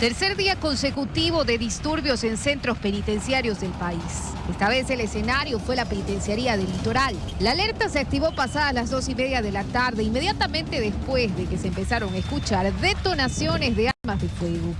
Tercer día consecutivo de disturbios en centros penitenciarios del país. Esta vez el escenario fue la penitenciaría del litoral. La alerta se activó pasadas las dos y media de la tarde, inmediatamente después de que se empezaron a escuchar detonaciones de armas de fuego.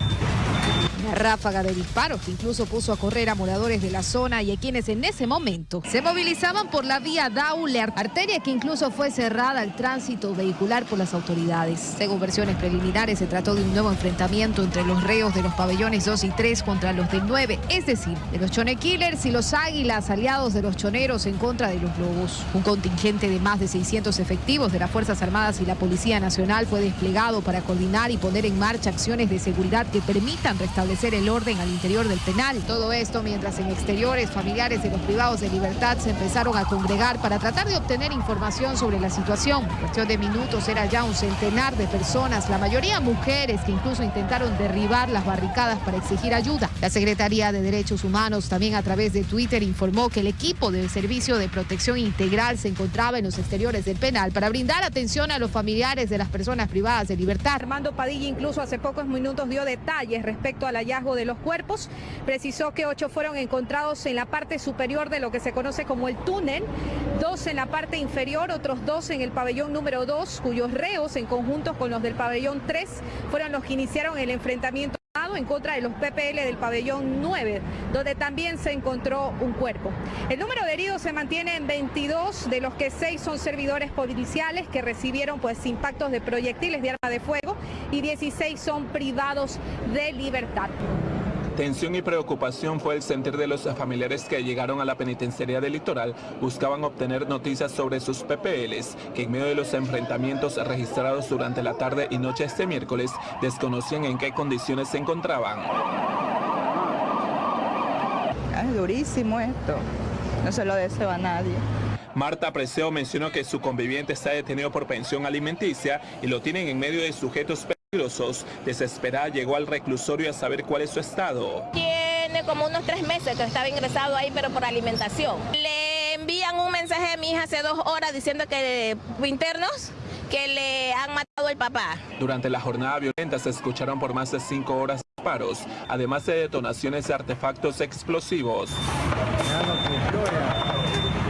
Ráfaga de disparos que incluso puso a correr a moradores de la zona y a quienes en ese momento se movilizaban por la vía Daule, arteria que incluso fue cerrada al tránsito vehicular por las autoridades. Según versiones preliminares, se trató de un nuevo enfrentamiento entre los reos de los pabellones 2 y 3 contra los del 9, es decir, de los Chone Killers y los Águilas, aliados de los choneros en contra de los lobos. Un contingente de más de 600 efectivos de las Fuerzas Armadas y la Policía Nacional fue desplegado para coordinar y poner en marcha acciones de seguridad que permitan restablecer el orden al interior del penal. Todo esto mientras en exteriores familiares de los privados de libertad se empezaron a congregar para tratar de obtener información sobre la situación. En cuestión de minutos era ya un centenar de personas, la mayoría mujeres que incluso intentaron derribar las barricadas para exigir ayuda. La Secretaría de Derechos Humanos también a través de Twitter informó que el equipo del Servicio de Protección Integral se encontraba en los exteriores del penal para brindar atención a los familiares de las personas privadas de libertad. Armando Padilla incluso hace pocos minutos dio detalles respecto a la de los cuerpos. Precisó que ocho fueron encontrados en la parte superior de lo que se conoce como el túnel, dos en la parte inferior, otros dos en el pabellón número dos, cuyos reos en conjunto con los del pabellón 3 fueron los que iniciaron el enfrentamiento en contra de los PPL del pabellón 9, donde también se encontró un cuerpo. El número de heridos se mantiene en 22, de los que 6 son servidores policiales que recibieron pues impactos de proyectiles de arma de fuego y 16 son privados de libertad. Tensión y preocupación fue el sentir de los familiares que llegaron a la penitenciaría del litoral, buscaban obtener noticias sobre sus PPLs, que en medio de los enfrentamientos registrados durante la tarde y noche este miércoles, desconocían en qué condiciones se encontraban. Es durísimo esto, no se lo deseo a nadie. Marta Preseo mencionó que su conviviente está detenido por pensión alimenticia y lo tienen en medio de sujetos. Desesperada llegó al reclusorio a saber cuál es su estado. Tiene como unos tres meses que estaba ingresado ahí, pero por alimentación. Le envían un mensaje a mi hija hace dos horas diciendo que internos que le han matado el papá. Durante la jornada violenta se escucharon por más de cinco horas disparos, además de detonaciones de artefactos explosivos.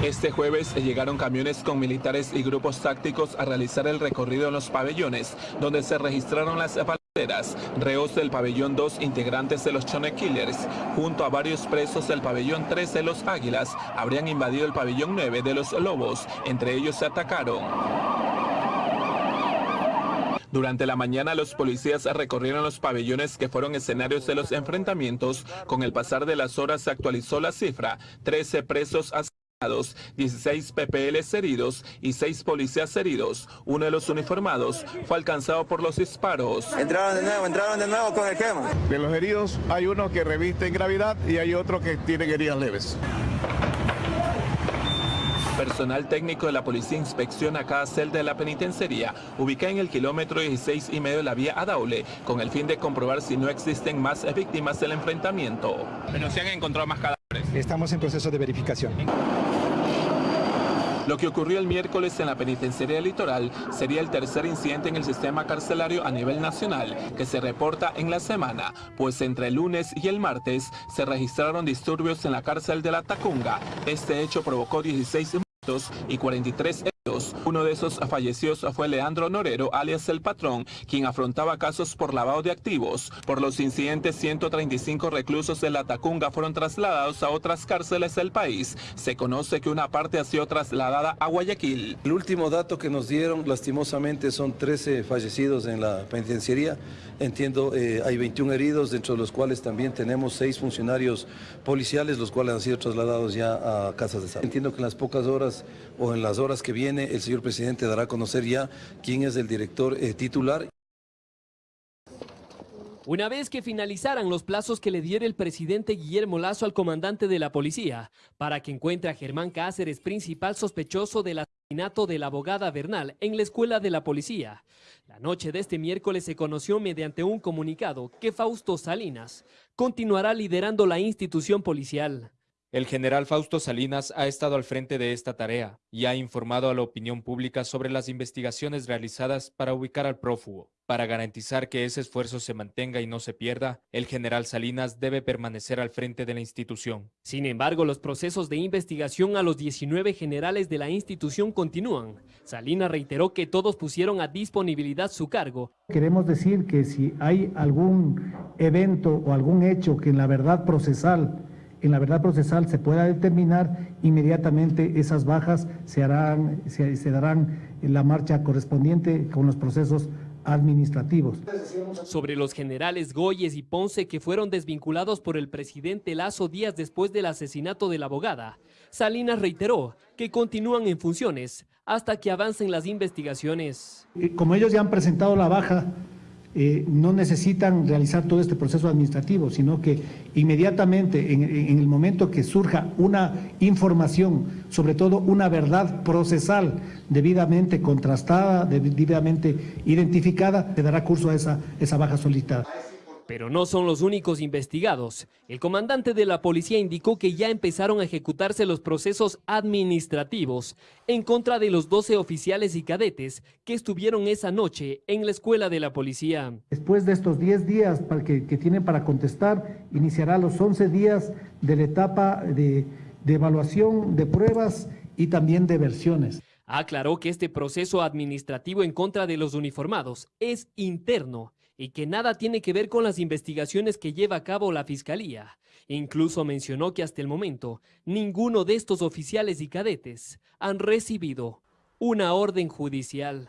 Este jueves llegaron camiones con militares y grupos tácticos a realizar el recorrido en los pabellones, donde se registraron las balaceras, reos del pabellón 2 integrantes de los Chone Killers, junto a varios presos del pabellón 3 de los Águilas, habrían invadido el pabellón 9 de los Lobos, entre ellos se atacaron. Durante la mañana los policías recorrieron los pabellones que fueron escenarios de los enfrentamientos. Con el pasar de las horas se actualizó la cifra, 13 presos. 16 PPLs heridos y 6 policías heridos. Uno de los uniformados fue alcanzado por los disparos. Entraron de nuevo, entraron de nuevo con el quema. De los heridos hay uno que reviste en gravedad y hay otro que tiene heridas leves. Personal técnico de la policía inspecciona cada celda de la penitenciaría, ubicada en el kilómetro 16 y medio de la vía Adaule, con el fin de comprobar si no existen más víctimas del enfrentamiento. Pero se han encontrado más cadáveres. Estamos en proceso de verificación. Lo que ocurrió el miércoles en la penitenciaría litoral sería el tercer incidente en el sistema carcelario a nivel nacional que se reporta en la semana, pues entre el lunes y el martes se registraron disturbios en la cárcel de la Tacunga. Este hecho provocó 16 y 43 heridos. Uno de esos fallecidos fue Leandro Norero, alias El Patrón, quien afrontaba casos por lavado de activos. Por los incidentes, 135 reclusos de la Tacunga fueron trasladados a otras cárceles del país. Se conoce que una parte ha sido trasladada a Guayaquil. El último dato que nos dieron, lastimosamente, son 13 fallecidos en la penitenciaría. Entiendo, eh, hay 21 heridos, dentro de los cuales también tenemos 6 funcionarios policiales, los cuales han sido trasladados ya a casas de salud. Entiendo que en las pocas horas o en las horas que el señor presidente dará a conocer ya quién es el director eh, titular. Una vez que finalizaran los plazos que le diera el presidente Guillermo Lazo al comandante de la policía para que encuentre a Germán Cáceres, principal sospechoso del asesinato de la abogada Bernal en la escuela de la policía. La noche de este miércoles se conoció mediante un comunicado que Fausto Salinas continuará liderando la institución policial. El general Fausto Salinas ha estado al frente de esta tarea y ha informado a la opinión pública sobre las investigaciones realizadas para ubicar al prófugo. Para garantizar que ese esfuerzo se mantenga y no se pierda, el general Salinas debe permanecer al frente de la institución. Sin embargo, los procesos de investigación a los 19 generales de la institución continúan. Salinas reiteró que todos pusieron a disponibilidad su cargo. Queremos decir que si hay algún evento o algún hecho que en la verdad procesal en la verdad procesal se pueda determinar, inmediatamente esas bajas se, harán, se, se darán en la marcha correspondiente con los procesos administrativos. Sobre los generales Goyes y Ponce que fueron desvinculados por el presidente Lazo días después del asesinato de la abogada, Salinas reiteró que continúan en funciones hasta que avancen las investigaciones. Eh, como ellos ya han presentado la baja, eh, no necesitan realizar todo este proceso administrativo, sino que inmediatamente en, el momento que surja una información, sobre todo una verdad procesal debidamente contrastada, debidamente identificada, se dará curso a esa, esa baja solicitada. Pero no son los únicos investigados. El comandante de la policía indicó que ya empezaron a ejecutarse los procesos administrativos en contra de los 12 oficiales y cadetes que estuvieron esa noche en la escuela de la policía. Después de estos 10 días que, que tienen para contestar, iniciará los 11 días de la etapa de, de evaluación de pruebas y también de versiones. Aclaró que este proceso administrativo en contra de los uniformados es interno y que nada tiene que ver con las investigaciones que lleva a cabo la Fiscalía. Incluso mencionó que hasta el momento ninguno de estos oficiales y cadetes han recibido una orden judicial.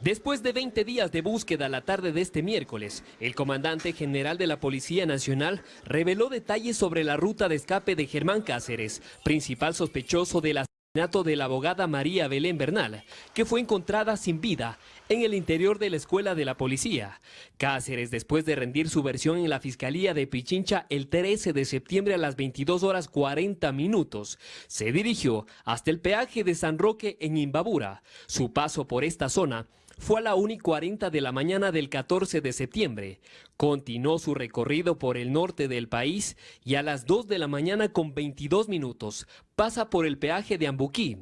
Después de 20 días de búsqueda la tarde de este miércoles, el comandante general de la Policía Nacional reveló detalles sobre la ruta de escape de Germán Cáceres, principal sospechoso del asesinato de la abogada María Belén Bernal, que fue encontrada sin vida en el interior de la escuela de la policía. Cáceres, después de rendir su versión en la Fiscalía de Pichincha el 13 de septiembre a las 22 horas 40 minutos, se dirigió hasta el peaje de San Roque en Imbabura. Su paso por esta zona fue a la 1 y 40 de la mañana del 14 de septiembre. Continuó su recorrido por el norte del país y a las 2 de la mañana con 22 minutos pasa por el peaje de Ambuquí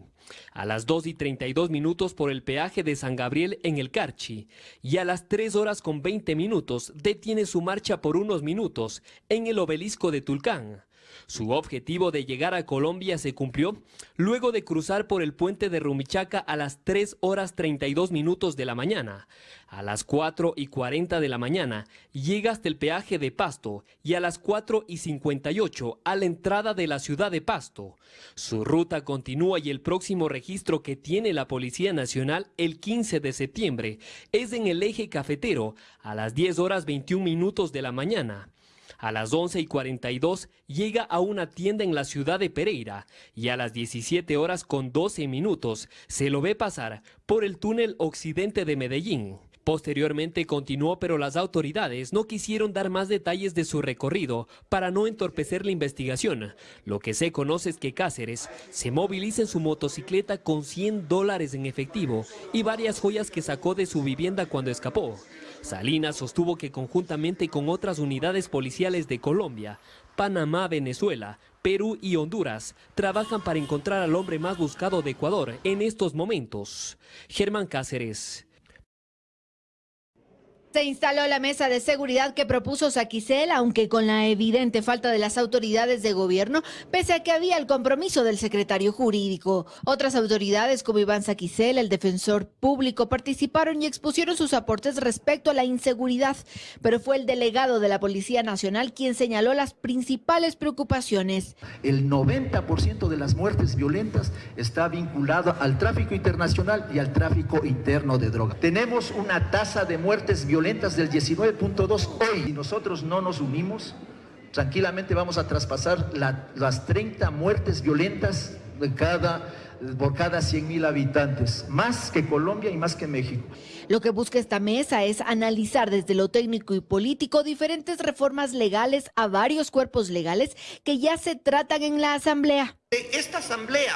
a las 2 y 32 minutos por el peaje de San Gabriel en el Carchi y a las 3 horas con 20 minutos detiene su marcha por unos minutos en el obelisco de Tulcán. Su objetivo de llegar a Colombia se cumplió luego de cruzar por el puente de Rumichaca a las 3 horas 32 minutos de la mañana. A las 4 y 40 de la mañana llega hasta el peaje de Pasto y a las 4 y 58 a la entrada de la ciudad de Pasto. Su ruta continúa y el próximo registro que tiene la Policía Nacional el 15 de septiembre es en el eje cafetero a las 10 horas 21 minutos de la mañana. A las 11 y 42 llega a una tienda en la ciudad de Pereira y a las 17 horas con 12 minutos se lo ve pasar por el túnel occidente de Medellín. Posteriormente continuó, pero las autoridades no quisieron dar más detalles de su recorrido para no entorpecer la investigación. Lo que se conoce es que Cáceres se moviliza en su motocicleta con 100 dólares en efectivo y varias joyas que sacó de su vivienda cuando escapó. Salinas sostuvo que conjuntamente con otras unidades policiales de Colombia, Panamá, Venezuela, Perú y Honduras trabajan para encontrar al hombre más buscado de Ecuador en estos momentos. Germán Cáceres, se instaló la mesa de seguridad que propuso Saquicel, aunque con la evidente falta de las autoridades de gobierno, pese a que había el compromiso del secretario jurídico. Otras autoridades como Iván Saquicel, el defensor público, participaron y expusieron sus aportes respecto a la inseguridad, pero fue el delegado de la Policía Nacional quien señaló las principales preocupaciones. El 90% de las muertes violentas está vinculado al tráfico internacional y al tráfico interno de drogas. Tenemos una tasa de muertes violentas del 19.2 hoy y nosotros no nos unimos, tranquilamente vamos a traspasar la, las 30 muertes violentas de cada, por cada 100 mil habitantes, más que Colombia y más que México. Lo que busca esta mesa es analizar desde lo técnico y político diferentes reformas legales a varios cuerpos legales que ya se tratan en la Asamblea. Esta Asamblea,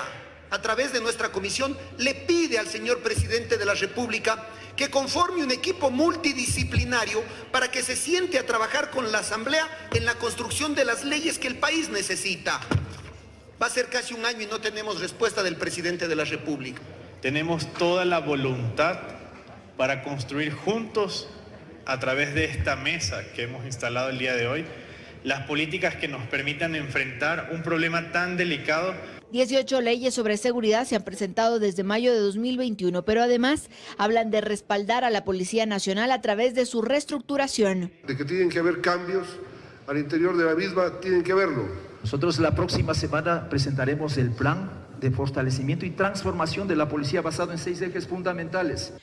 a través de nuestra comisión, le pide al señor presidente de la República que conforme un equipo multidisciplinario para que se siente a trabajar con la Asamblea en la construcción de las leyes que el país necesita. Va a ser casi un año y no tenemos respuesta del presidente de la República. Tenemos toda la voluntad para construir juntos a través de esta mesa que hemos instalado el día de hoy, las políticas que nos permitan enfrentar un problema tan delicado 18 leyes sobre seguridad se han presentado desde mayo de 2021, pero además hablan de respaldar a la Policía Nacional a través de su reestructuración. De que tienen que haber cambios al interior de la misma, tienen que verlo. Nosotros la próxima semana presentaremos el plan de fortalecimiento y transformación de la policía basado en seis ejes fundamentales.